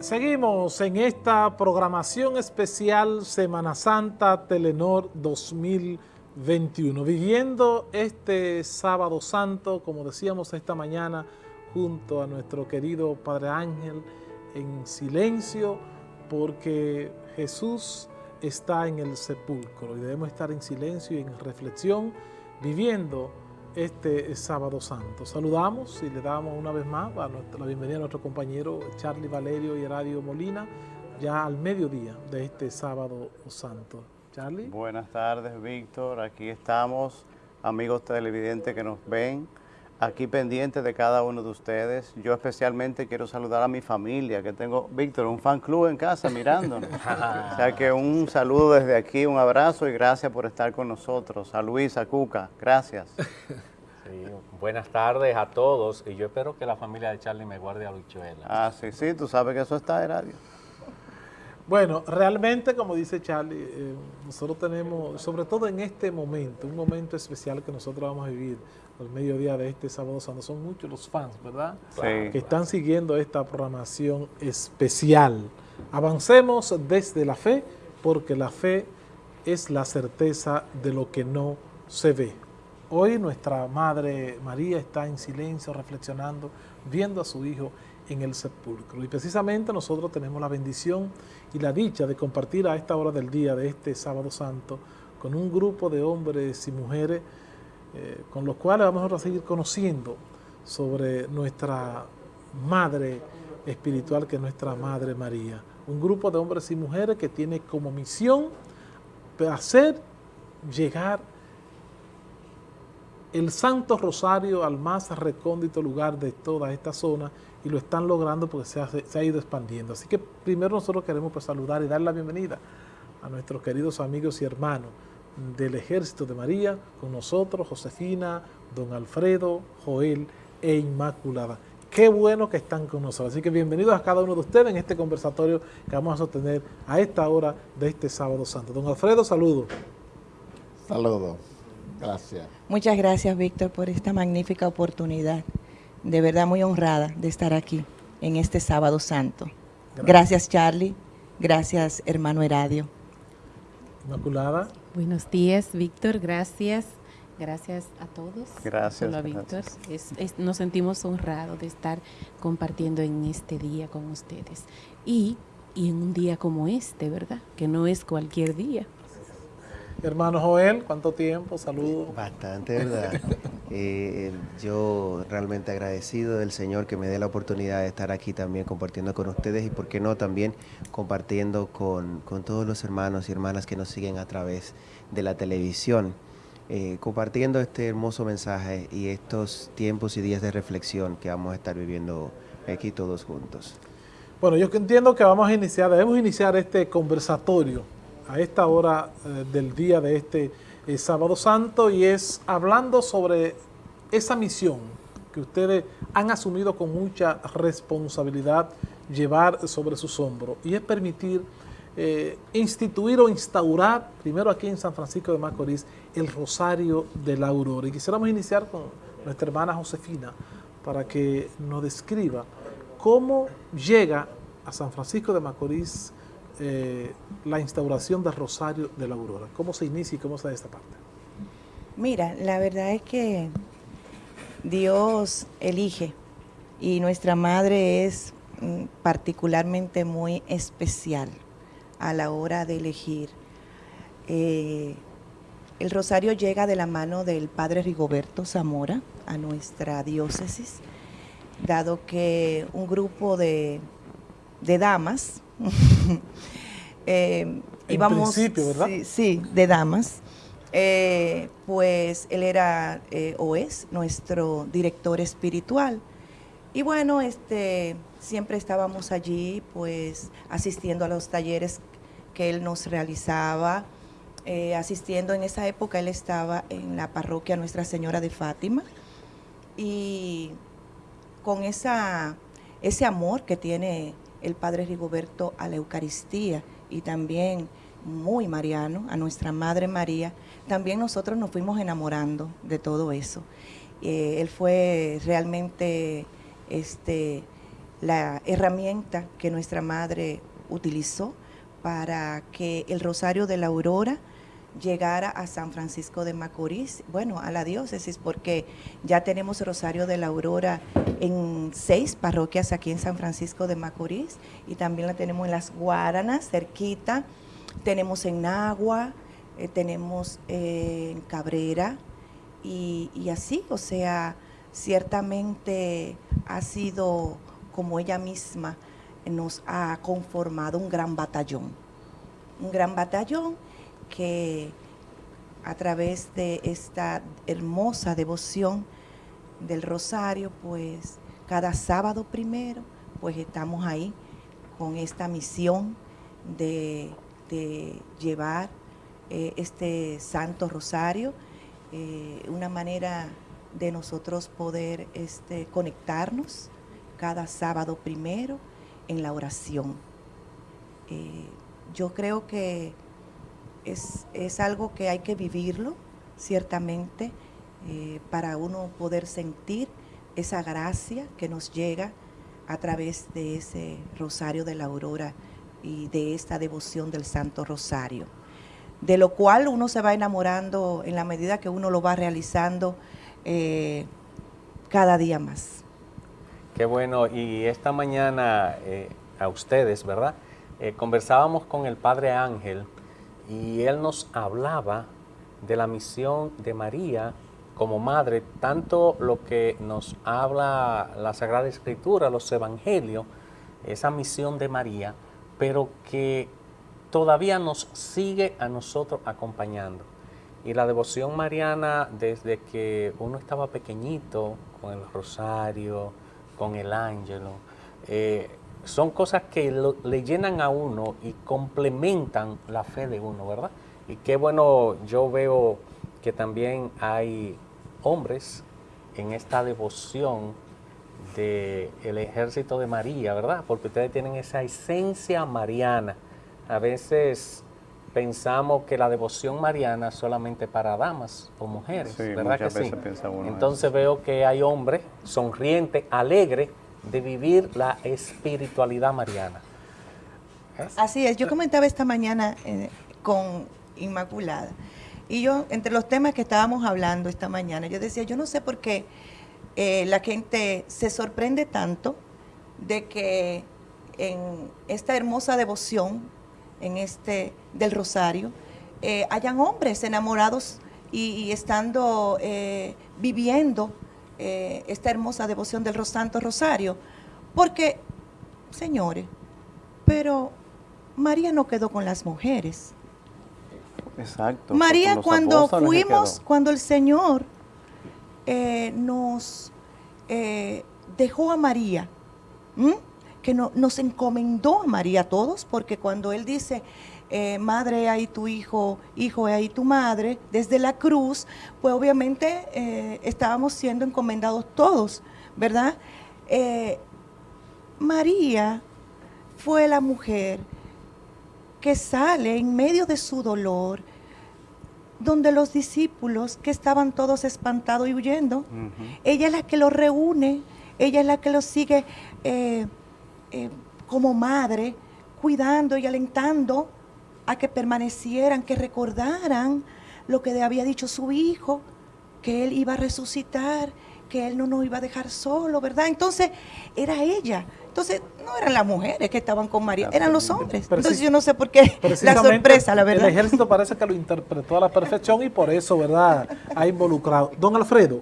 Seguimos en esta programación especial Semana Santa Telenor 2021, viviendo este sábado santo, como decíamos esta mañana, junto a nuestro querido Padre Ángel, en silencio, porque Jesús está en el sepulcro y debemos estar en silencio y en reflexión, viviendo este sábado santo. Saludamos y le damos una vez más la bienvenida a nuestro compañero Charlie Valerio y Radio Molina, ya al mediodía de este sábado santo. Charlie. Buenas tardes, Víctor. Aquí estamos, amigos televidentes que nos ven, aquí pendientes de cada uno de ustedes. Yo especialmente quiero saludar a mi familia, que tengo, Víctor, un fan club en casa mirándonos. o sea que un saludo desde aquí, un abrazo y gracias por estar con nosotros. A Luis, a Cuca, gracias. buenas tardes a todos y yo espero que la familia de Charlie me guarde a Luchuela. Ah, sí, sí, tú sabes que eso está en radio. Bueno, realmente, como dice Charlie, eh, nosotros tenemos, sobre todo en este momento, un momento especial que nosotros vamos a vivir al mediodía de este sábado santo, son muchos los fans, ¿verdad? Sí. Que están siguiendo esta programación especial. Avancemos desde la fe, porque la fe es la certeza de lo que no se ve. Hoy nuestra Madre María está en silencio, reflexionando, viendo a su Hijo en el sepulcro. Y precisamente nosotros tenemos la bendición y la dicha de compartir a esta hora del día de este sábado santo con un grupo de hombres y mujeres eh, con los cuales vamos a seguir conociendo sobre nuestra Madre espiritual que es nuestra Madre María. Un grupo de hombres y mujeres que tiene como misión hacer llegar el Santo Rosario al más recóndito lugar de toda esta zona y lo están logrando porque se ha, ido expandiendo. Así que primero nosotros queremos pues, saludar y dar la bienvenida a nuestros queridos amigos y hermanos del Ejército de María, con nosotros, Josefina, don Alfredo, Joel e Inmaculada. Qué bueno que están con nosotros. Así que bienvenidos a cada uno de ustedes en este conversatorio que vamos a sostener a esta hora de este sábado santo. Don Alfredo, saludo. Saludo. Gracias. Muchas gracias, Víctor, por esta magnífica oportunidad. De verdad muy honrada de estar aquí en este sábado santo. Gracias, gracias Charlie. Gracias, hermano Heradio. Inmaculada. Buenos días, Víctor. Gracias. Gracias a todos. Gracias. A Víctor. nos sentimos honrados de estar compartiendo en este día con ustedes. Y, y en un día como este, ¿verdad? Que no es cualquier día. Hermano Joel, ¿cuánto tiempo? Saludos. Bastante, ¿verdad? eh, yo realmente agradecido del Señor que me dé la oportunidad de estar aquí también compartiendo con ustedes y, por qué no, también compartiendo con, con todos los hermanos y hermanas que nos siguen a través de la televisión. Eh, compartiendo este hermoso mensaje y estos tiempos y días de reflexión que vamos a estar viviendo aquí todos juntos. Bueno, yo entiendo que vamos a iniciar, debemos iniciar este conversatorio a esta hora eh, del día de este eh, sábado santo y es hablando sobre esa misión que ustedes han asumido con mucha responsabilidad llevar sobre sus hombros y es permitir eh, instituir o instaurar, primero aquí en San Francisco de Macorís, el Rosario de la Aurora. Y quisiéramos iniciar con nuestra hermana Josefina para que nos describa cómo llega a San Francisco de Macorís eh, la instauración del Rosario de la Aurora? ¿Cómo se inicia y cómo se da esta parte? Mira, la verdad es que Dios elige y nuestra madre es mm, particularmente muy especial a la hora de elegir. Eh, el rosario llega de la mano del padre Rigoberto Zamora a nuestra diócesis, dado que un grupo de, de damas eh, íbamos, principio, ¿verdad? Sí, de damas. Eh, pues él era eh, o es nuestro director espiritual. Y bueno, este, siempre estábamos allí pues asistiendo a los talleres que él nos realizaba, eh, asistiendo en esa época él estaba en la parroquia Nuestra Señora de Fátima y con esa, ese amor que tiene el Padre Rigoberto a la Eucaristía y también muy mariano, a nuestra Madre María, también nosotros nos fuimos enamorando de todo eso. Eh, él fue realmente este, la herramienta que nuestra madre utilizó para que el Rosario de la Aurora llegara a San Francisco de Macorís, bueno, a la diócesis, porque ya tenemos Rosario de la Aurora en seis parroquias aquí en San Francisco de Macorís y también la tenemos en las Guaranas, cerquita, tenemos en Nagua, eh, tenemos eh, en Cabrera y, y así, o sea, ciertamente ha sido como ella misma nos ha conformado un gran batallón, un gran batallón que a través de esta hermosa devoción del rosario, pues cada sábado primero, pues estamos ahí con esta misión de, llevar eh, este santo rosario, eh, una manera de nosotros poder este, conectarnos cada sábado primero en la oración. Eh, yo creo que es, algo que hay que vivirlo, ciertamente, eh, para uno poder sentir esa gracia que nos llega a través de ese rosario de la aurora y de esta devoción del Santo Rosario, de lo cual uno se va enamorando en la medida que uno lo va realizando eh, cada día más. Qué bueno, y esta mañana eh, a ustedes, ¿verdad? conversábamos con el Padre Ángel, y él nos hablaba de la misión de María como madre, tanto lo que nos habla la Sagrada Escritura, los Evangelios, esa misión de María, pero que todavía nos sigue a nosotros acompañando. Y la devoción mariana, desde que uno estaba pequeñito, con el rosario, con el ángelo, eh, son cosas que le llenan a uno y complementan la fe de uno, ¿verdad? Y qué bueno, yo veo que también hay hombres en esta devoción del ejército de María, ¿verdad? Porque ustedes tienen esa esencia mariana. A veces pensamos que la devoción mariana es solamente para damas o mujeres, ¿verdad que sí? Entonces veo que hay hombres sonrientes, alegres, de vivir la espiritualidad mariana. Así es, yo comentaba esta mañana eh, con Inmaculada y yo, entre los temas que estábamos hablando esta mañana, yo decía, yo no sé por qué eh, la gente se sorprende tanto de que en esta hermosa devoción, en este del rosario, eh, hayan hombres enamorados y, estando viviendo eh, esta hermosa devoción del Santo Rosario. Porque, señores, pero María no quedó con las mujeres. Exacto. María cuando fuimos, cuando el Señor eh, nos eh, dejó a María, que no, nos encomendó a María a todos, porque cuando Él dice, eh, madre ahí tu hijo, hijo ahí tu madre, desde la cruz, pues obviamente eh, estábamos siendo encomendados todos, ¿verdad? Eh, María fue la mujer que sale en medio de su dolor, donde los discípulos que estaban todos espantados y huyendo, ella es la que los reúne, ella es la que los sigue como madre, cuidando y alentando a que permanecieran, que recordaran lo que había dicho su hijo, que él iba a resucitar, que él no nos iba a dejar solo, ¿verdad? Entonces, era ella. Entonces, no eran las mujeres que estaban con María, eran los hombres. Entonces, yo no sé por qué la sorpresa, la verdad. El ejército parece que lo interpretó a la perfección y por eso, ¿verdad?, ha involucrado. Don Alfredo,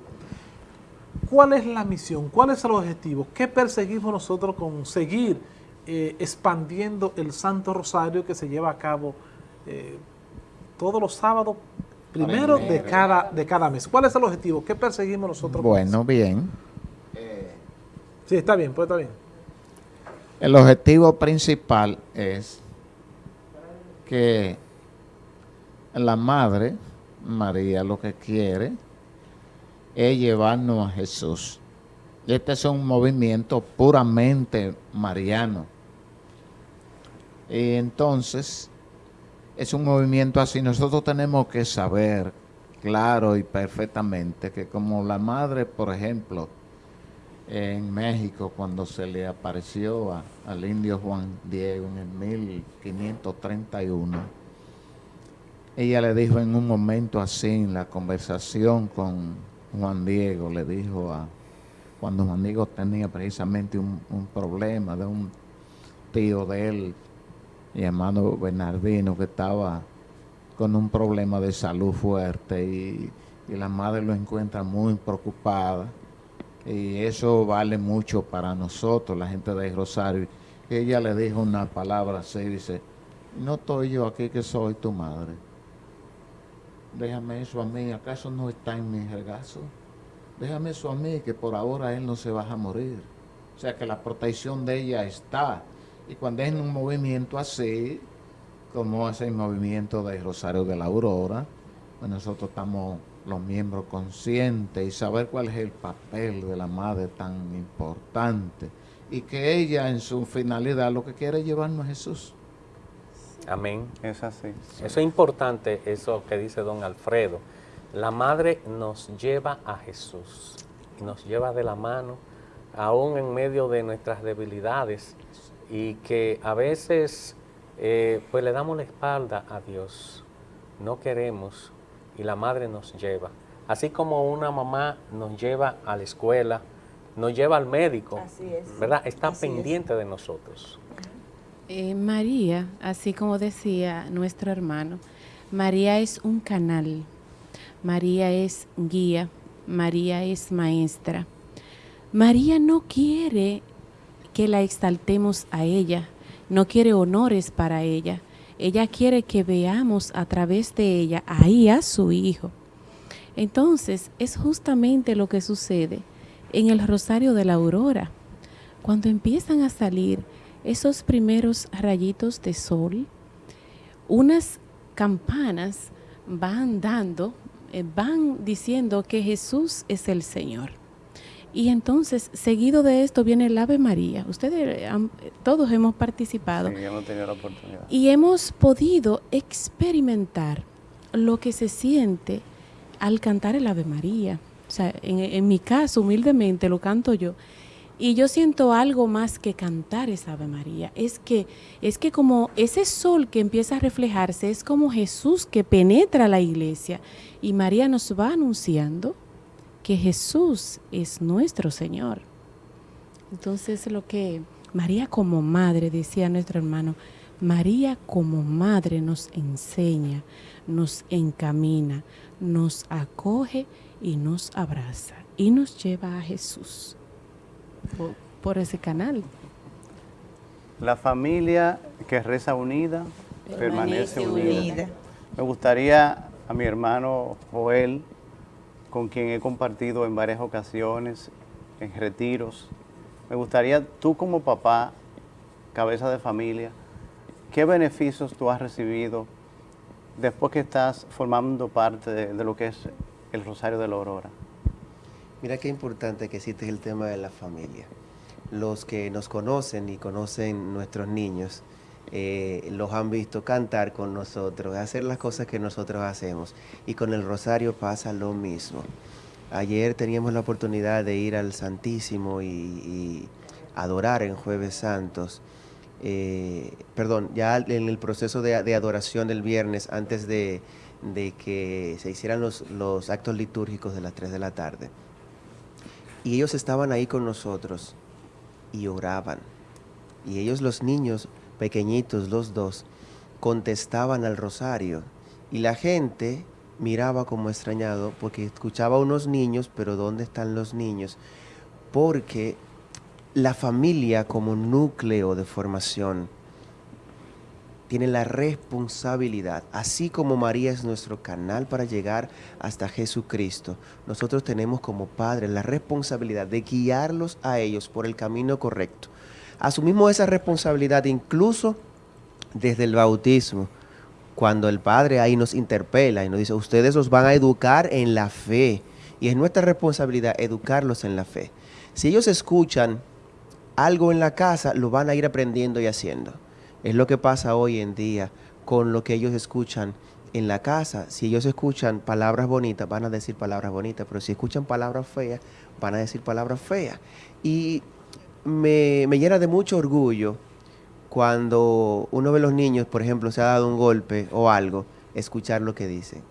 ¿cuál es la misión? ¿Cuál es el objetivo? ¿Qué perseguimos nosotros con seguir eh, expandiendo el Santo Rosario que se lleva a cabo eh, todos los sábados primero de cada, de cada mes. ¿Cuál es el objetivo? ¿Qué perseguimos nosotros? Bueno, bien. sí, está bien, pues está bien. El objetivo principal es que la Madre María lo que quiere es llevarnos a Jesús. Este es un movimiento puramente mariano entonces, es un movimiento así. Nosotros tenemos que saber claro y perfectamente que como la madre, por ejemplo, en México cuando se le apareció a- al indio Juan Diego en el 1531. Ella le dijo en un momento así, en la conversación con Juan Diego, le dijo a, cuando Juan Diego tenía precisamente un, un problema de un tío de él, llamado Bernardino, que estaba con un problema de salud fuerte y, y la madre lo encuentra muy preocupada. Y eso vale mucho para nosotros, la gente de Rosario. Ella le dijo una palabra así, dice, no estoy yo aquí que soy tu madre. Déjame eso a mí, ¿acaso no está en mi regazo? Déjame eso a mí, que por ahora él no se va a morir. O sea que la protección de ella está. Y cuando es en un movimiento así, como es el movimiento de Rosario de la Aurora, pues nosotros estamos los miembros conscientes y saber cuál es el papel de la madre tan importante y que ella en su finalidad lo que quiere es llevarnos a Jesús. Amén. Es así. Eso es importante, eso que dice don Alfredo. La madre nos lleva a Jesús, y nos lleva de la mano, aún en medio de nuestras debilidades, y que a veces eh, pues le damos la espalda a Dios, no queremos, y la madre nos lleva. Así como una mamá nos lleva a la escuela, nos lleva al médico, Así es. ¿verdad? Está Así es. pendiente de nosotros. Eh, María, así como decía nuestro hermano, María es un canal, María es guía, María es maestra. María no quiere que la exaltemos a ella, no quiere honores para ella, ella quiere que veamos a través de ella ahí a su hijo. Entonces, es justamente lo que sucede en el Rosario de la Aurora. Cuando empiezan a salir esos primeros rayitos de sol, unas campanas van dando, eh, van diciendo que Jesús es el Señor. Y entonces, seguido de esto viene el Ave María. Ustedes, han- todos hemos participado. Sí, hemos tenido la oportunidad. Y hemos podido experimentar lo que se siente al cantar el Ave María. O sea, en, en mi caso, humildemente, lo canto yo. Y yo siento algo más que cantar esa Ave María. Es que, es que como ese sol que empieza a reflejarse, es como Jesús que penetra la iglesia. Y María nos va anunciando que Jesús es nuestro Señor. Entonces lo que María como madre, decía nuestro hermano, María como madre nos enseña, nos encamina, nos acoge y nos abraza y nos lleva a Jesús por, por ese canal. La familia que reza unida permanece, Permanece unida. unida. Me gustaría a mi hermano Joel, con quien he compartido en varias ocasiones, en retiros, me gustaría tú como papá, cabeza de familia, ¿qué beneficios tú has recibido después que estás formando parte de, de lo que es el Rosario de la Aurora? Mira qué importante que existe el tema de la familia. Los que nos conocen y conocen nuestros niños, eh, los han visto cantar con nosotros, hacer las cosas que nosotros hacemos. Y con el rosario pasa lo mismo. Ayer teníamos la oportunidad de ir al Santísimo y, adorar en Jueves Santos. Eh, perdón, ya en el proceso de, adoración del viernes, antes de, de que se hicieran los, los actos litúrgicos de las 3 de la tarde. Y ellos estaban ahí con nosotros y oraban. Y ellos, los niños pequeñitos, los dos, contestaban al rosario. Y la gente miraba como extrañado porque escuchaba a unos niños, pero ¿dónde están los niños? Porque la familia como núcleo de formación tiene la responsabilidad, así como María es nuestro canal para llegar hasta Jesucristo, nosotros tenemos como padres la responsabilidad de guiarlos a ellos por el camino correcto. Asumimos esa responsabilidad incluso desde el bautismo, cuando el Padre ahí nos interpela y nos dice, ustedes los van a educar en la fe, y es nuestra responsabilidad educarlos en la fe. Si ellos escuchan algo en la casa, lo van a ir aprendiendo y haciendo. Es lo que pasa hoy en día con lo que ellos escuchan en la casa, si ellos escuchan palabras bonitas, van a decir palabras bonitas, pero si escuchan palabras feas, van a decir palabras feas. Y me, me llena de mucho orgullo cuando uno a los niños, por ejemplo, se ha dado un golpe o algo, escuchar lo que dicen.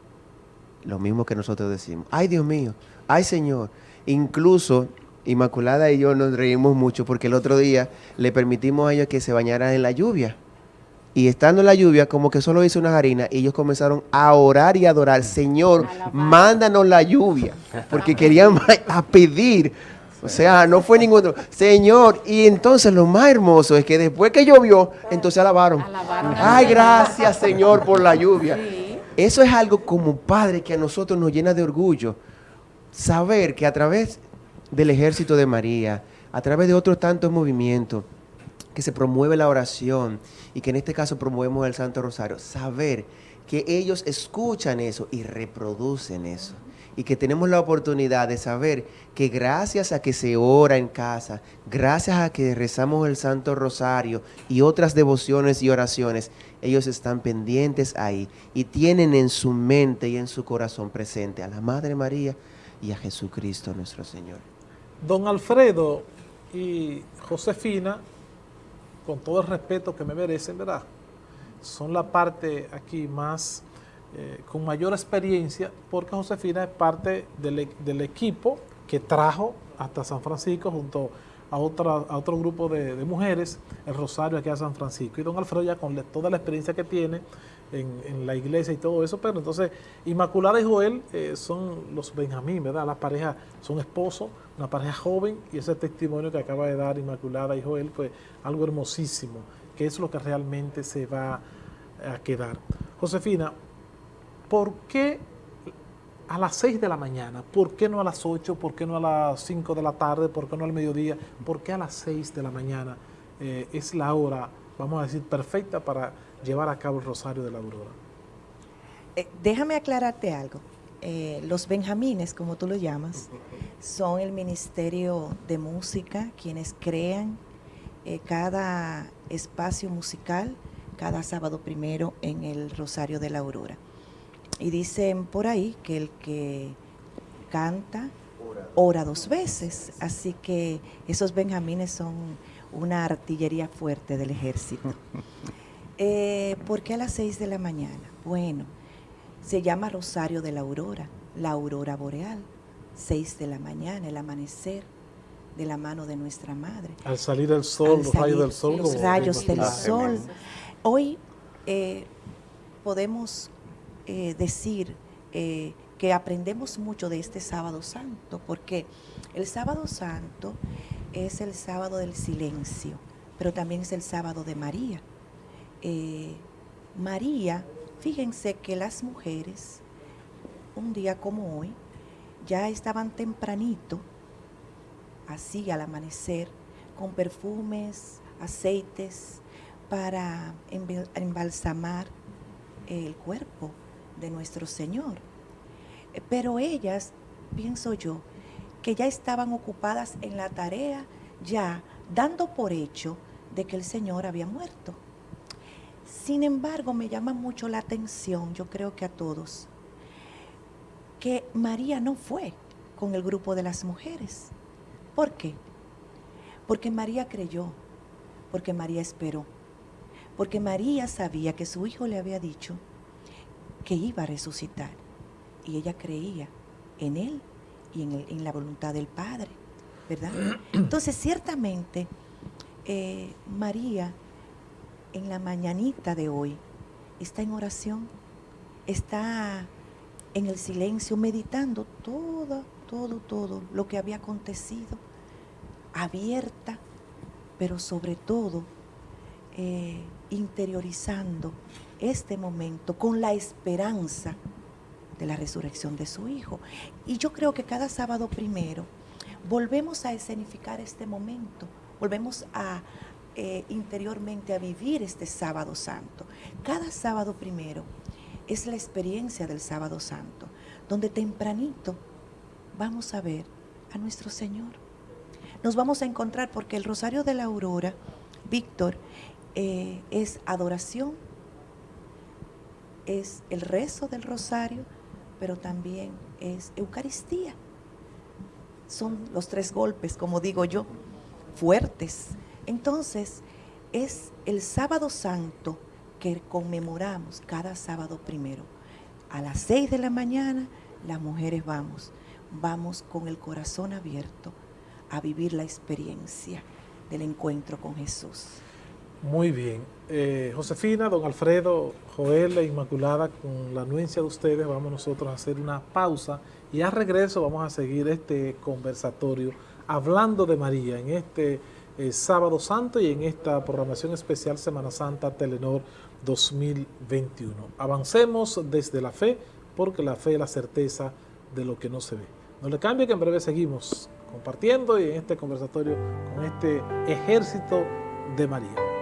Lo mismo que nosotros decimos. Ay, Dios mío, ay, Señor. Incluso Inmaculada y yo nos reímos mucho porque el otro día le permitimos a ellos que se bañaran en la lluvia. Y estando en la lluvia, como que solo hizo una harina, y ellos comenzaron a orar y a adorar. Señor, mándanos la lluvia. Porque querían a pedir. O sea, no fue ningún otro. Señor, y entonces lo más hermoso es que después que llovió, entonces alabaron. Ay, gracias, Señor, por la lluvia. Eso es algo como padre que a nosotros nos llena de orgullo. Saber que a través del ejército de María, a través de otros tantos movimientos, que se promueve la oración y que en este caso promovemos el Santo Rosario, saber que ellos escuchan eso y reproducen eso. Y que tenemos la oportunidad de saber que gracias a que se ora en casa, gracias a que rezamos el Santo Rosario y otras devociones y oraciones, ellos están pendientes ahí y tienen en su mente y en su corazón presente a la Madre María y a Jesucristo nuestro Señor. Don Alfredo y Josefina, con todo el respeto que me merecen, ¿verdad? Son la parte aquí más, eh, con mayor experiencia, porque Josefina es parte del, e, del, equipo que trajo hasta San Francisco junto a, otra, a otro grupo de, mujeres, el Rosario aquí a San Francisco. Y don Alfredo ya con toda la experiencia que tiene, en, en, la iglesia y todo eso, pero entonces Inmaculada y Joel eh, son los Benjamín, ¿verdad? Las parejas son esposos, una pareja joven y ese testimonio que acaba de dar Inmaculada y Joel fue algo hermosísimo, que es lo que realmente se va a quedar. Josefina, ¿por qué a las 6 de la mañana? ¿Por qué no a las 8? ¿Por qué no a las 5 de la tarde? ¿Por qué no al mediodía? ¿Por qué a las 6 de la mañana eh, es la hora, vamos a decir, perfecta para llevar a cabo el Rosario de la Aurora? Eh, déjame aclararte algo. Eh, los Benjamines, como tú lo llamas, son el Ministerio de Música, quienes crean cada espacio musical cada sábado primero en el Rosario de la Aurora. Y dicen por ahí que el que canta ora dos veces, así que esos Benjamines son una artillería fuerte del ejército. Eh, ¿Por qué a las 6 de la mañana? Bueno, se llama Rosario de la Aurora, la aurora boreal, 6 de la mañana, el amanecer de la mano de nuestra Madre. Al salir el sol, los rayos del sol. Los rayos del sol. Hoy eh, podemos eh, decir eh, que aprendemos mucho de este sábado santo, porque el sábado santo es el sábado del silencio, pero también es el sábado de María. Eh, María, fíjense que las mujeres, un día como hoy, ya estaban tempranito, así al amanecer, con perfumes, aceites, para embalsamar el cuerpo de nuestro Señor. Pero ellas, pienso yo, que ya estaban ocupadas en la tarea, ya dando por hecho de que el Señor había muerto. Sin embargo, me llama mucho la atención, yo creo que a todos, que María no fue con el grupo de las mujeres. ¿Por qué? Porque María creyó, porque María esperó, porque María sabía que su hijo le había dicho que iba a resucitar y ella creía en él y en, el, en la voluntad del Padre, ¿verdad? Entonces, ciertamente, eh, María en la mañanita de hoy está en oración, está en el silencio, meditando todo, todo, todo lo que había acontecido, abierta, pero sobre todo eh, interiorizando este momento con la esperanza de la resurrección de su Hijo. Y yo creo que cada sábado primero volvemos a escenificar este momento, volvemos a, eh, interiormente a vivir este sábado santo. Cada sábado primero es la experiencia del sábado santo, donde tempranito vamos a ver a nuestro Señor. Nos vamos a encontrar porque el Rosario de la Aurora, Víctor, eh, es adoración, es el rezo del rosario, pero también es Eucaristía. Son los tres golpes, como digo yo, fuertes. Entonces, es el sábado santo que conmemoramos cada sábado primero. A las seis de la mañana, las mujeres vamos, vamos con el corazón abierto a vivir la experiencia del encuentro con Jesús. Muy bien. Eh, Josefina, don Alfredo, Joel e Inmaculada, con la anuencia de ustedes, vamos nosotros a hacer una pausa y a regreso vamos a seguir este conversatorio hablando de María en este eh, Sábado Santo y en esta programación especial Semana Santa Telenor 2021. Avancemos desde la fe, porque la fe es la certeza de lo que no se ve. No le cambie que en breve seguimos compartiendo y en este conversatorio con este ejército de María.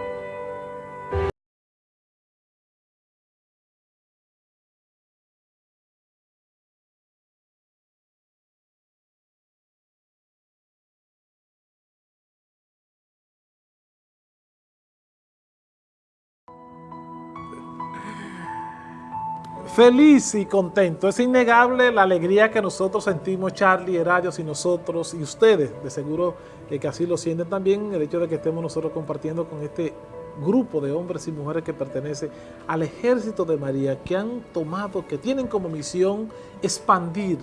Feliz y contento. Es innegable la alegría que nosotros sentimos, Charlie, Heradios y nosotros, y ustedes, de seguro que así lo sienten también, el hecho de que estemos nosotros compartiendo con este grupo de hombres y mujeres que pertenece al ejército de María, que han tomado, que tienen como misión expandir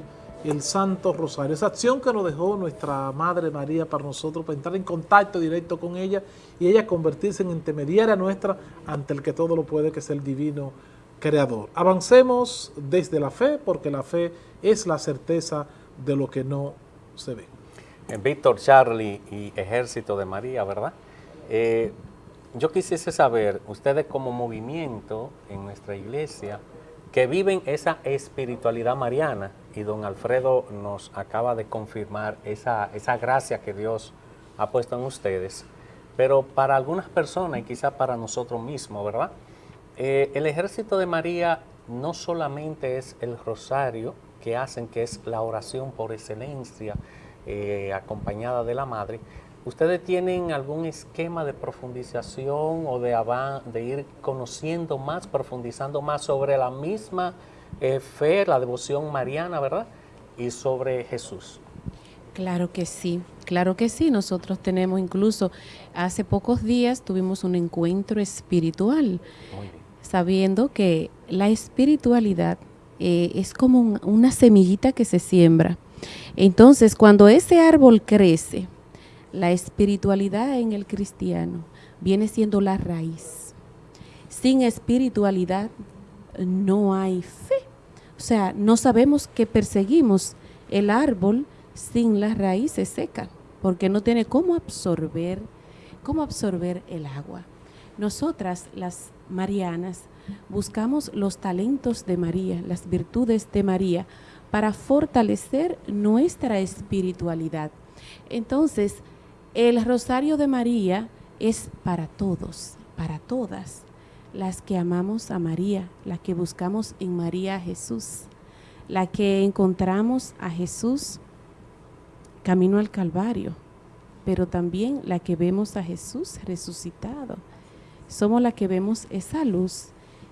el Santo Rosario. Esa acción que nos dejó nuestra Madre María para nosotros, para entrar en contacto directo con ella y ella convertirse en intermediaria nuestra ante el que todo lo puede, que es el Divino creador. Avancemos desde la fe, porque la fe es la certeza de lo que no se ve. En Víctor, Charlie y Ejército de María, ¿verdad? Eh, yo quisiese saber, ustedes como movimiento en nuestra iglesia, que viven esa espiritualidad mariana, y don Alfredo nos acaba de confirmar esa, esa gracia que Dios ha puesto en ustedes, pero para algunas personas y quizá para nosotros mismos, ¿verdad? Eh, el ejército de María no solamente es el rosario que hacen, que es la oración por excelencia, eh, acompañada de la Madre, ¿ustedes tienen algún esquema de profundización o de, de ir conociendo más, profundizando más sobre la misma eh, fe, la devoción mariana, verdad? Y sobre Jesús. Claro que sí, claro que sí. Nosotros tenemos incluso, hace pocos días tuvimos un encuentro espiritual. Sabiendo que la espiritualidad eh, es como una semillita que se siembra. Entonces, cuando ese árbol crece, la espiritualidad en el cristiano viene siendo la raíz. Sin espiritualidad no hay fe. O sea, no sabemos que perseguimos el árbol sin las raíces secas, porque no tiene cómo absorber, cómo absorber el agua. Nosotras, las marianas, buscamos los talentos de María, las virtudes de María, para fortalecer nuestra espiritualidad. Entonces, el rosario de María es para todos, para todas, las que amamos a María, las que buscamos en María a Jesús, la que encontramos a Jesús camino al Calvario, pero también la que vemos a Jesús resucitado somos la que vemos esa luz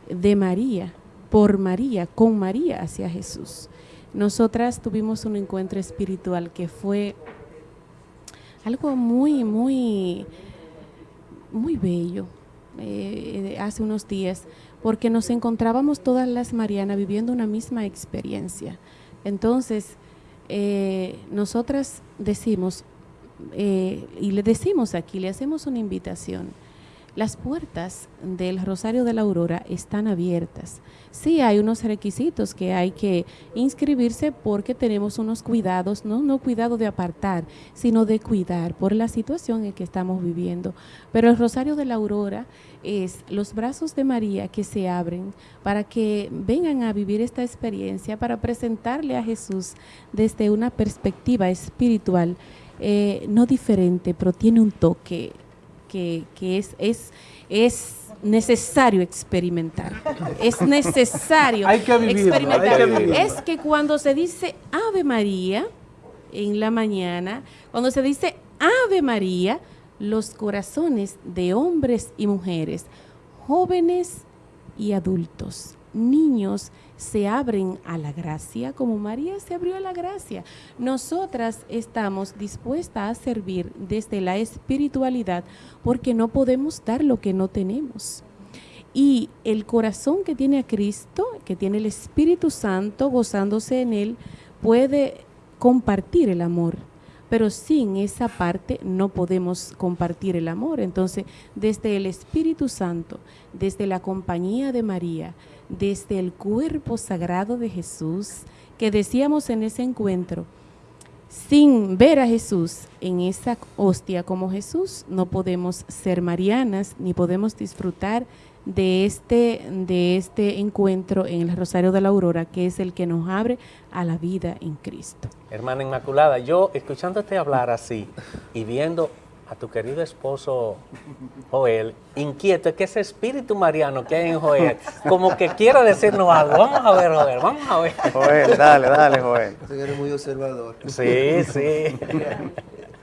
de María, por María, con María hacia Jesús. Nosotras tuvimos un encuentro espiritual que fue algo muy, muy, muy bello eh, hace unos días, porque nos encontrábamos todas las Marianas viviendo una misma experiencia. Entonces, eh, nosotras decimos, eh, y le decimos aquí, le hacemos una invitación, las puertas del Rosario de la Aurora están abiertas. Sí hay unos requisitos que hay que inscribirse porque tenemos unos cuidados, no, no cuidado de apartar, sino de cuidar por la situación en que estamos viviendo. Pero el Rosario de la Aurora es los brazos de María que se abren para que vengan a vivir esta experiencia, para presentarle a Jesús desde una perspectiva espiritual, eh, no diferente, pero tiene un toque que, es, es, es necesario experimentar. Es necesario experimentar. Es que cuando se dice Ave María en la mañana, cuando se dice Ave María, los corazones de hombres y mujeres, jóvenes y adultos, niños se abren a la gracia como María se abrió a la gracia. Nosotras estamos dispuestas a servir desde la espiritualidad porque no podemos dar lo que no tenemos. Y el corazón que tiene a Cristo, que tiene el Espíritu Santo gozándose en él, puede compartir el amor pero sin esa parte no podemos compartir el amor. Entonces, desde el Espíritu Santo, desde la compañía de María, desde el cuerpo sagrado de Jesús, que decíamos en ese encuentro, sin ver a Jesús en esa hostia como Jesús, no podemos ser marianas ni podemos disfrutar de este, de este encuentro en el Rosario de la Aurora, que es el que nos abre a la vida en Cristo. Hermana Inmaculada, yo escuchándote hablar así y viendo a tu querido esposo Joel, inquieto, es que ese espíritu mariano que hay en Joel, como que quiera decirnos algo. Vamos a ver, Joel, vamos a ver. Joel, dale, dale, Joel. Eres muy observador. Sí, sí.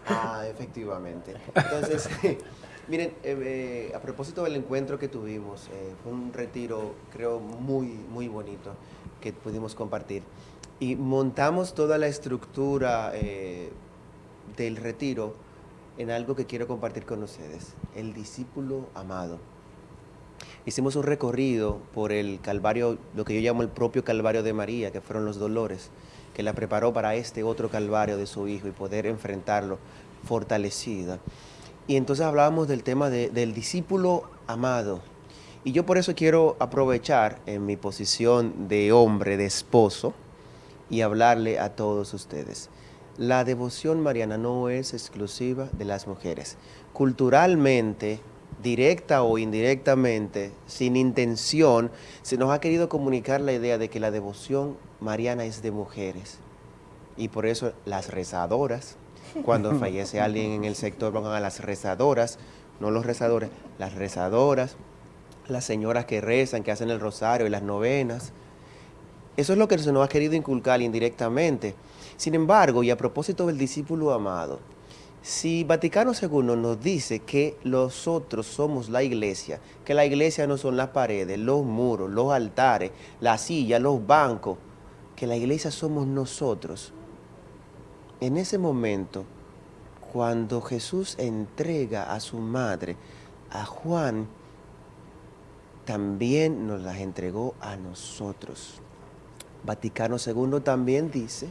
ah, efectivamente. Entonces, Miren, eh, eh, a propósito del encuentro que tuvimos, eh, fue un retiro, creo, muy, muy bonito que pudimos compartir. Y montamos toda la estructura del retiro en algo que quiero compartir con ustedes, el discípulo amado. Hicimos un recorrido por el Calvario, lo que yo llamo el propio Calvario de María, que fueron los dolores, que la preparó para este otro Calvario de su Hijo y poder enfrentarlo fortalecida. Y entonces hablábamos del tema del discípulo amado. Y yo por eso quiero aprovechar en mi posición de hombre, de esposo, y hablarle a todos ustedes. La devoción mariana no es exclusiva de las mujeres. Culturalmente, directa o indirectamente, sin intención, se nos ha querido comunicar la idea de que la devoción mariana es de mujeres. Y por eso las rezadoras, cuando fallece alguien en el sector, van a las rezadoras, no los rezadores, las rezadoras, las señoras que rezan, que hacen el rosario y las novenas. Eso es lo que se nos ha querido inculcar indirectamente. Sin embargo, y a propósito del discípulo amado, si Vaticano II nos dice que nosotros somos la iglesia, que la iglesia no son las paredes, los muros, los altares, las sillas, los bancos, que la iglesia somos nosotros, en ese momento, cuando Jesús entrega a su madre, a Juan, también nos las entregó a nosotros. Vaticano II también dice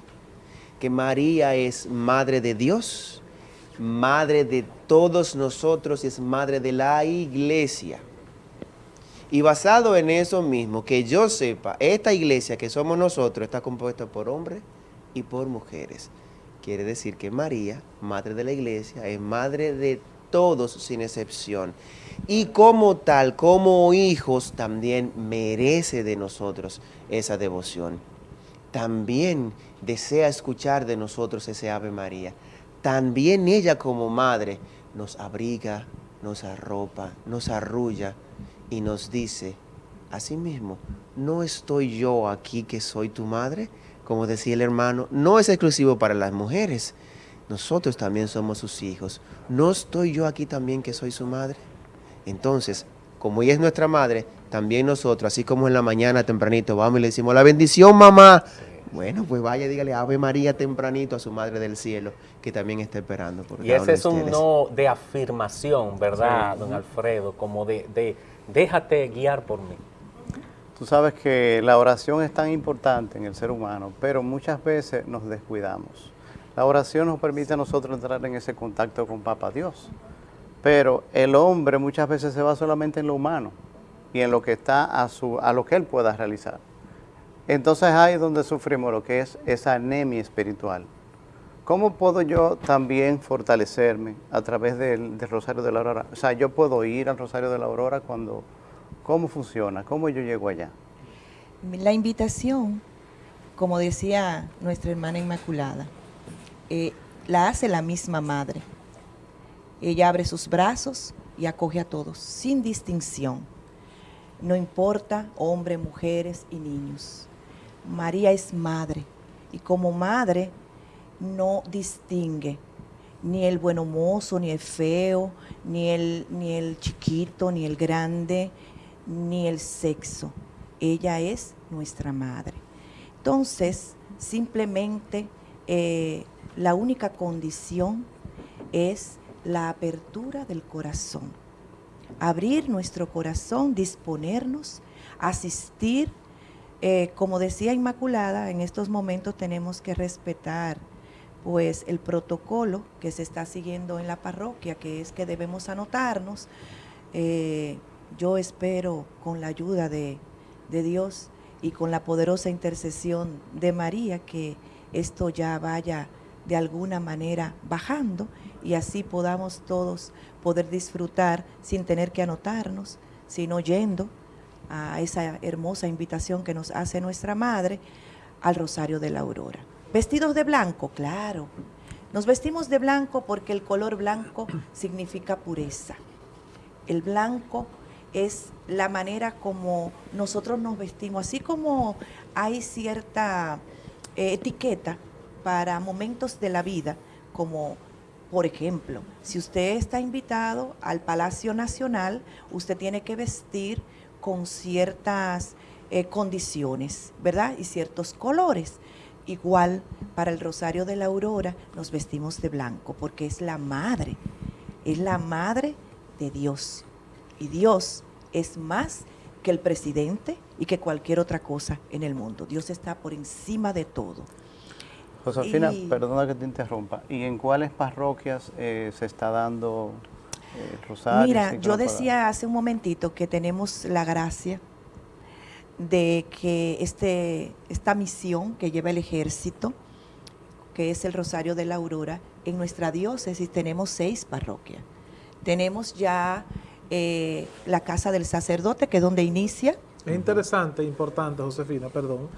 que María es madre de Dios, madre de todos nosotros y es madre de la iglesia. Y basado en eso mismo, que yo sepa, esta iglesia que somos nosotros está compuesta por hombres y por mujeres. Quiere decir que María, madre de la iglesia, es madre de todos sin excepción. Y como tal, como hijos, también merece de nosotros esa devoción. También desea escuchar de nosotros ese Ave María. También ella como madre nos abriga, nos arropa, nos arrulla y nos dice, mismo, ¿no estoy yo aquí que soy tu madre? como decía el hermano, no es exclusivo para las mujeres. Nosotros también somos sus hijos. ¿No estoy yo aquí también que soy su madre? Entonces, como ella es nuestra madre, también nosotros, así como en la mañana tempranito, vamos y le decimos, la bendición mamá. Bueno, pues vaya, dígale Ave María tempranito a su Madre del Cielo, que también está esperando. Por y ese es un no de afirmación, ¿verdad, don Alfredo? Como de, de déjate guiar por mí. Tú sabes que la oración es tan importante en el ser humano, pero muchas veces nos descuidamos. La oración nos permite a nosotros entrar en ese contacto con Papa Dios, pero el hombre muchas veces se va solamente en lo humano y en lo que está a, su, a lo que él pueda realizar. Entonces ahí es donde sufrimos lo que es esa anemia espiritual. ¿Cómo puedo yo también fortalecerme a través del, Rosario de la Aurora? O sea, yo puedo ir al Rosario de la Aurora cuando ¿Cómo funciona? ¿Cómo yo llego allá? La invitación, como decía nuestra hermana Inmaculada, eh, la hace la misma madre. Ella abre sus brazos y acoge a todos, sin distinción. No importa hombres, mujeres y niños. María es madre y como madre no distingue ni el bueno mozo, ni el feo, ni el, ni el chiquito, ni el grande, ni el sexo. ella es nuestra madre. Entonces, simplemente eh, la única condición es la apertura del corazón. Abrir nuestro corazón, disponernos, asistir. Eh, como decía Inmaculada, en estos momentos tenemos que respetar pues el protocolo que se está siguiendo en la parroquia, que es que debemos anotarnos. Eh, yo espero con la ayuda de, de Dios y con la poderosa intercesión de María que esto ya vaya de alguna manera bajando y así podamos todos poder disfrutar sin tener que anotarnos, sino yendo a esa hermosa invitación que nos hace nuestra Madre al Rosario de la Aurora. Vestidos de blanco, claro. Nos vestimos de blanco porque el color blanco significa pureza. El blanco es la manera como nosotros nos vestimos, así como hay cierta eh, etiqueta para momentos de la vida, como por ejemplo, si usted está invitado al Palacio Nacional, usted tiene que vestir con ciertas eh, condiciones, ¿verdad? Y ciertos colores. Igual para el Rosario de la Aurora nos vestimos de blanco porque es la madre, es la madre de Dios. Y Dios es más que el presidente y que cualquier otra cosa en el mundo. Dios está por encima de todo. Josefina, perdona que te interrumpa. ¿Y en cuáles parroquias eh, se está dando rosario? Mira, yo decía hace un momentito que tenemos la gracia de que este, esta misión que lleva el ejército, que es el Rosario de la Aurora, en nuestra diócesis tenemos seis parroquias. Tenemos ya eh, la casa del sacerdote, que es donde inicia. Es interesante, importante, Josefina, perdón,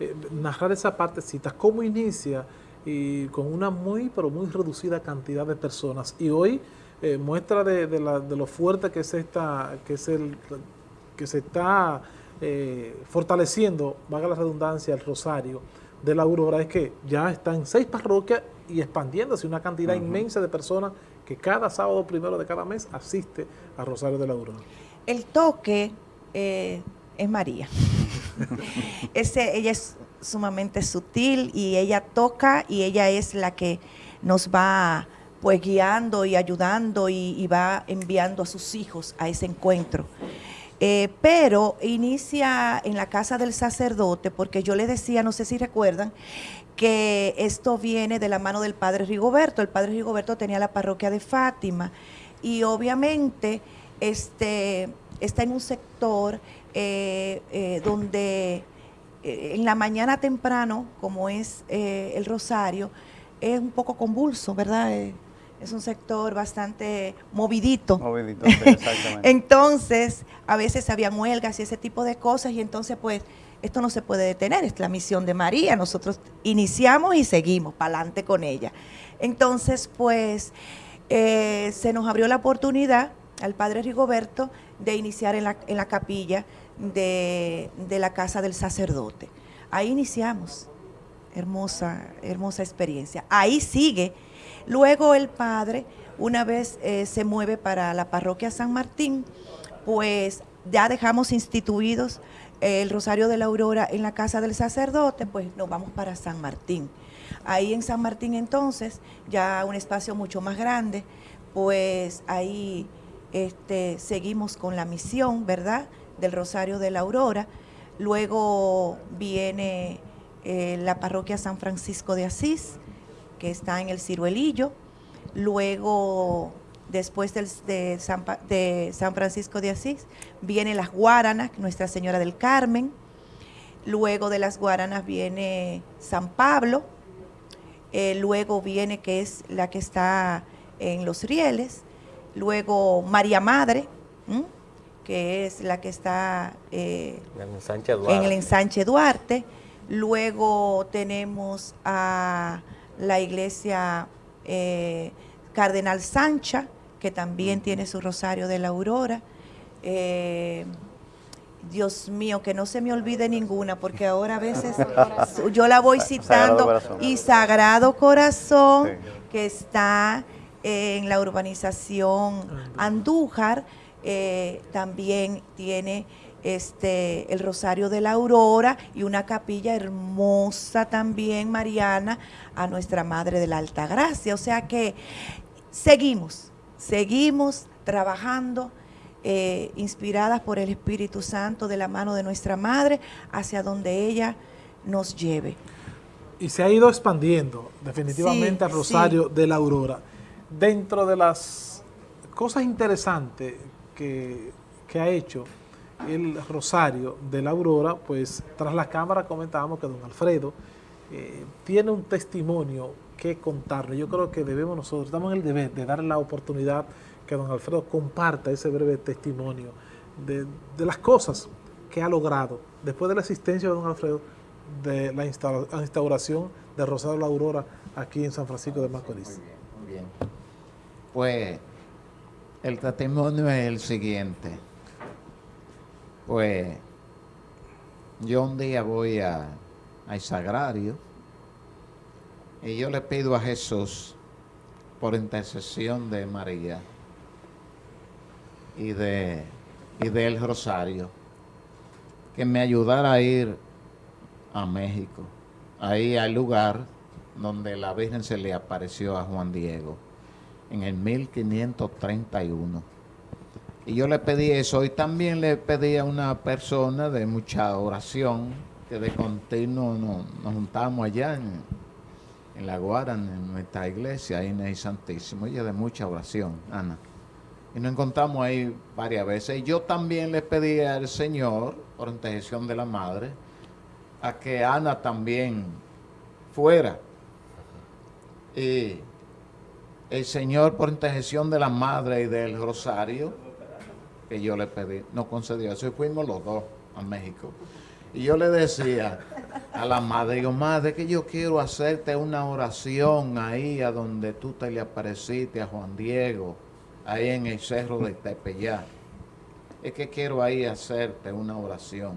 eh, narrar esa partecita, cómo inicia y con una muy, pero muy reducida cantidad de personas. Y hoy eh, muestra de, de, la, de, lo fuerte que, es esta, que, es el, que se está eh, fortaleciendo, valga la redundancia, el rosario de la Aurora, es que ya está en seis parroquias y expandiéndose una cantidad uh -huh. inmensa de personas que cada sábado primero de cada mes asiste a Rosario de la Aurora. El toque eh, es María. Ese, ella es sumamente sutil y ella toca y ella es la que nos va pues guiando y ayudando y, va enviando a sus hijos a ese encuentro. Eh, pero inicia en la casa del sacerdote, porque yo le decía, no sé si recuerdan, que esto viene de la mano del padre Rigoberto. El padre Rigoberto tenía la parroquia de Fátima y obviamente este, está en un sector eh, eh, donde en la mañana temprano, como es el Rosario, es un poco convulso, ¿verdad? Es un sector bastante movidito. Movidito, sí, exactamente. entonces, a veces había huelgas y ese tipo de cosas y entonces pues esto no se puede detener, es la misión de María, nosotros iniciamos y seguimos para adelante con ella. Entonces, pues eh, se nos abrió la oportunidad al padre Rigoberto de iniciar en la, en la capilla de, de, la casa del sacerdote. Ahí iniciamos, hermosa, hermosa experiencia. Ahí sigue. Luego el padre, una vez eh, se mueve para la parroquia San Martín, pues ya dejamos instituidos eh, el Rosario de la Aurora en la casa del sacerdote, pues nos vamos para San Martín. Ahí en San Martín entonces, ya un espacio mucho más grande, pues ahí este, seguimos con la misión, ¿verdad?, del Rosario de la Aurora. Luego viene eh, la parroquia San Francisco de Asís, que está en el Ciruelillo. Luego, después del, de, San, de, San, Francisco de Asís, viene las Guaranas, Nuestra Señora del Carmen. Luego de las Guaranas viene San Pablo. Eh, luego viene, que es la que está en Los Rieles. Luego María Madre, ¿m? que es la que está eh, en, el ensanche Duarte. en el ensanche Duarte. Luego tenemos a la iglesia eh, Cardenal Sancha, que también tiene su Rosario de la Aurora. Eh, Dios mío, que no se me olvide ninguna, porque ahora a veces yo la voy citando. Sagrado y Sagrado Corazón, sí. que está en la urbanización Andújar, eh, también tiene este, el Rosario de la Aurora y una capilla hermosa también, Mariana, a nuestra Madre de la Alta Gracia. O sea que seguimos, seguimos trabajando eh, inspiradas por el Espíritu Santo de la mano de nuestra Madre hacia donde ella nos lleve. Y se ha ido expandiendo definitivamente Sí, el Rosario sí. de la Aurora. Dentro de las cosas interesantes que, que ha hecho el Rosario de la Aurora, pues tras la cámara comentábamos que don Alfredo eh, tiene un testimonio que contarle. Yo creo que debemos nosotros, estamos en el deber de darle la oportunidad que don Alfredo comparta ese breve testimonio de, las cosas que ha logrado después de la existencia de don Alfredo de la instauración de Rosario de la Aurora aquí en San Francisco de Macorís. Muy bien, muy bien. Pues el testimonio es el siguiente. Pues yo un día voy a, al sagrario y yo le pido a Jesús por intercesión de María y de y del Rosario que me ayudara a ir a México, ahí al lugar donde la Virgen se le apareció a Juan Diego en el 1531. Y yo le pedí eso y también le pedí a una persona de mucha oración que de continuo no- nos juntamos allá en, en La Guarana, en nuestra iglesia, ahí en el Santísimo, ella de mucha oración, Ana. Y nos encontramos ahí varias veces. Y yo también le pedí al Señor, por intercesión de la Madre, a que Ana también fuera. Y el Señor, por intercesión de la Madre y del Rosario, que yo le pedí, nos concedió eso y fuimos los dos a México. Y yo le decía a la madre, digo, madre, que yo quiero hacerte una oración ahí a donde tú te le apareciste a Juan Diego, ahí en el cerro de Tepeyá. Es que quiero ahí hacerte una oración.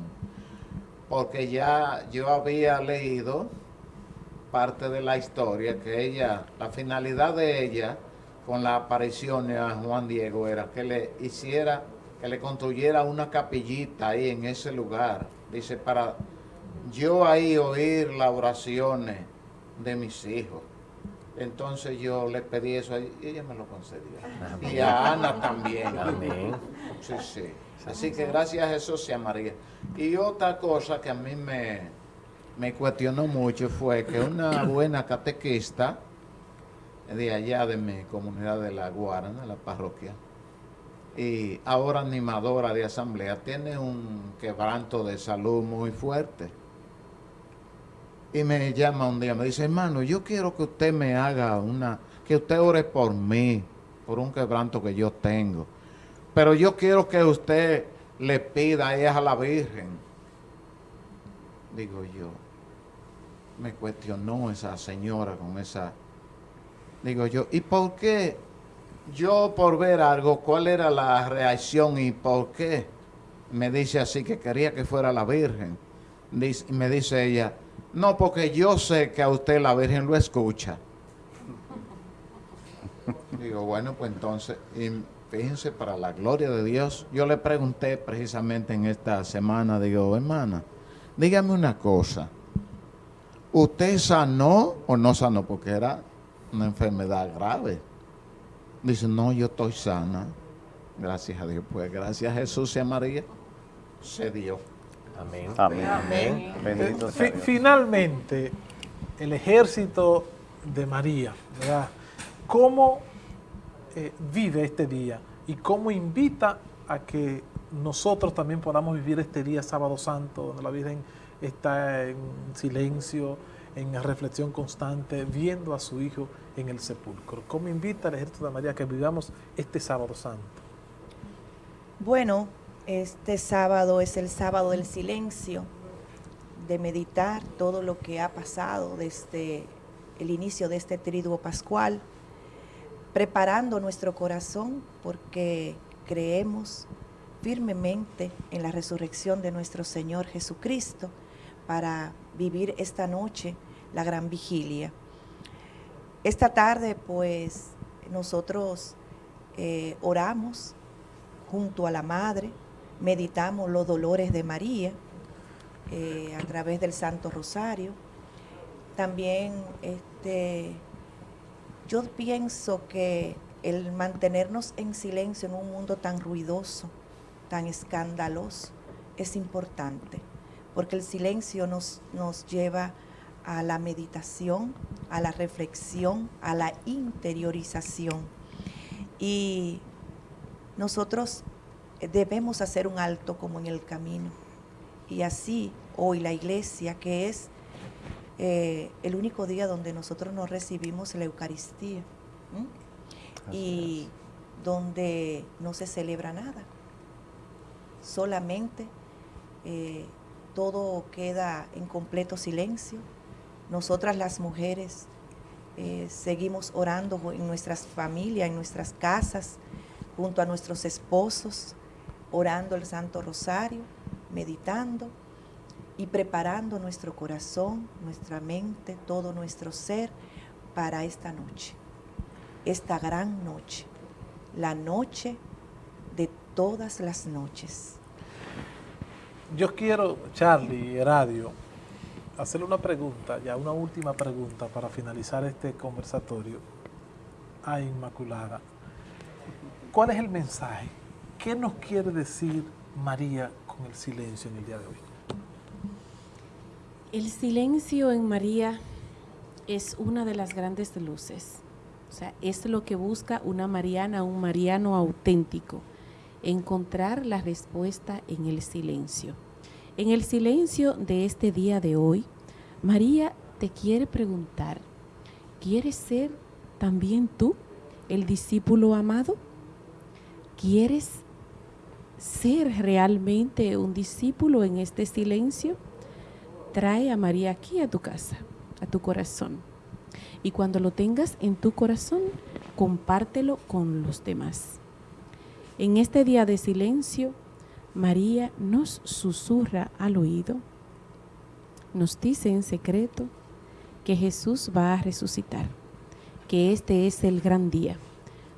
Porque ya yo había leído parte de la historia que ella, la finalidad de ella con la aparición a Juan Diego era que le hiciera, que le construyera una capillita ahí en ese lugar. Dice, para yo ahí oír las oraciones de mis hijos. Entonces yo le pedí eso y ella me lo concedió. Y a Ana también. Amén. Sí, sí. Así que gracias a Jesús y a María. Y otra cosa que a mí me, me cuestionó mucho fue que una buena catequista de allá de mi comunidad de La Guarana, la parroquia, y ahora animadora de asamblea, tiene un quebranto de salud muy fuerte. Y me llama un día, me dice, hermano, yo quiero que usted me haga una, que usted ore por mí, por un quebranto que yo tengo. Pero yo quiero que usted le pida a ella a la Virgen. Digo yo, me cuestionó esa señora con esa... Digo yo, ¿y por qué yo por ver algo, cuál era la reacción y por qué? Me dice así que quería que fuera la Virgen. Me dice ella, no, porque yo sé que a usted la Virgen lo escucha. Digo, bueno, pues entonces, y fíjense, para la gloria de Dios, yo le pregunté precisamente en esta semana, digo, hermana, dígame una cosa, ¿usted sanó o no sanó? Porque era una enfermedad grave. Dice, no, yo estoy sana. Gracias a Dios, pues gracias a Jesús y a María, se dio. Amén. Amén. Amén. Bendito sea fi- Dios. finalmente, el ejército de María, ¿verdad? ¿Cómo eh, vive este día y cómo invita a que nosotros también podamos vivir este día sábado santo, donde la Virgen está en silencio, en reflexión constante, viendo a su Hijo en el sepulcro? ¿Cómo invita al ejército de María que vivamos este sábado santo? Bueno, este sábado es el sábado del silencio, de meditar todo lo que ha pasado desde el inicio de este triduo pascual, preparando nuestro corazón porque creemos firmemente en la resurrección de nuestro Señor Jesucristo para vivir esta noche la gran vigilia. Esta tarde, pues, nosotros eh, oramos junto a la Madre, meditamos los dolores de María eh, a través del Santo Rosario. También este, yo pienso que el mantenernos en silencio en un mundo tan ruidoso, tan escandaloso, es importante, porque el silencio nos, nos lleva a la meditación, a la reflexión, a la interiorización. Y nosotros debemos hacer un alto como en el camino. Y así hoy la iglesia, que es eh, el único día donde nosotros nos recibimos la Eucaristía y donde no se celebra nada, solamente eh, todo queda en completo silencio. Nosotras las mujeres eh, seguimos orando en nuestras familias, en nuestras casas, junto a nuestros esposos, orando el Santo Rosario, meditando y preparando nuestro corazón, nuestra mente, todo nuestro ser para esta noche, esta gran noche, la noche de todas las noches. Yo quiero, Charlie, Radio, hacerle una pregunta, ya una última pregunta para finalizar este conversatorio a Inmaculada. ¿Cuál es el mensaje? ¿Qué nos quiere decir María con el silencio en el día de hoy? El silencio en María es una de las grandes luces. O sea, es lo que busca una mariana, un mariano auténtico, encontrar la respuesta en el silencio. En el silencio de este día de hoy, María te quiere preguntar, ¿quieres ser también tú el discípulo amado? ¿Quieres ser realmente un discípulo en este silencio? Trae a María aquí a tu casa, a tu corazón. Y cuando lo tengas en tu corazón, compártelo con los demás. En este día de silencio, María nos susurra al oído, nos dice en secreto que Jesús va a resucitar, que este es el gran día.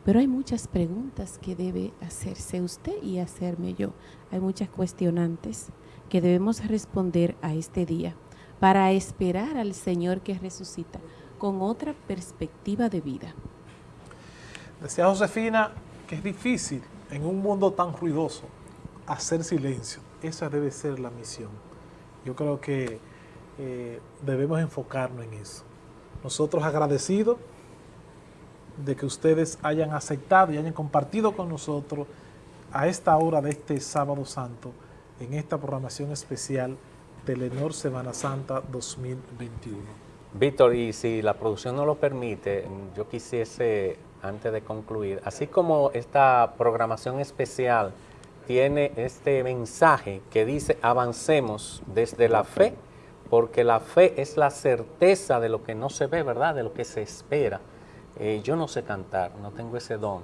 Pero hay muchas preguntas que debe hacerse usted y hacerme yo. Hay muchas cuestionantes que debemos responder a este día para esperar al Señor que resucita con otra perspectiva de vida. Decía Josefina que es difícil en un mundo tan ruidoso hacer silencio. Esa debe ser la misión. Yo creo que eh, debemos enfocarnos en eso. Nosotros agradecidos de que ustedes hayan aceptado y hayan compartido con nosotros a esta hora de este sábado santo en esta programación especial Telenor Semana Santa 2021. Víctor, y si la producción no lo permite, yo quisiese, antes de concluir, así como esta programación especial tiene este mensaje que dice avancemos desde la fe, porque la fe es la certeza de lo que no se ve, ¿verdad? De lo que se espera. Eh, yo no sé cantar, no tengo ese don.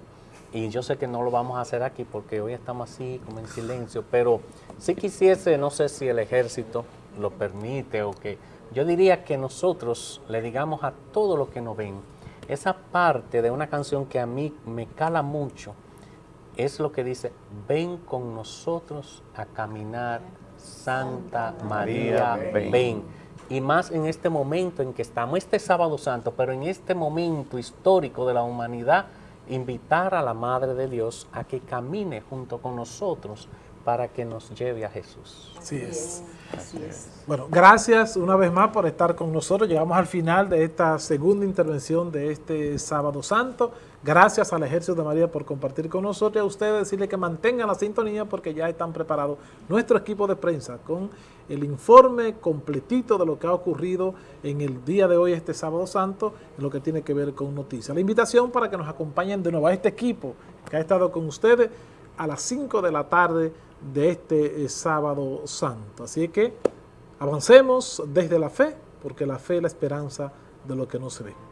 Y yo sé que no lo vamos a hacer aquí porque hoy estamos así, como en silencio, pero si quisiese, no sé si el ejército lo permite o que... Yo diría que nosotros le digamos a todo lo que nos ven, esa parte de una canción que a mí me cala mucho, es lo que dice, ven con nosotros a caminar, Santa María, ven. Y más en este momento en que estamos, este sábado santo, pero en este momento histórico de la humanidad, invitar a la Madre de Dios a que camine junto con nosotros para que nos lleve a Jesús. Así es. Así es. Bueno, gracias una vez más por estar con nosotros. Llegamos al final de esta segunda intervención de este sábado santo. Gracias al Ejército de María por compartir con nosotros y a ustedes decirle que mantengan la sintonía porque ya están preparados nuestro equipo de prensa con el informe completito de lo que ha ocurrido en el día de hoy, este sábado santo, en lo que tiene que ver con noticias. La invitación para que nos acompañen de nuevo a este equipo que ha estado con ustedes a las 5 de la tarde de este eh, sábado santo. Así que avancemos desde la fe, porque la fe es la esperanza de lo que no se ve.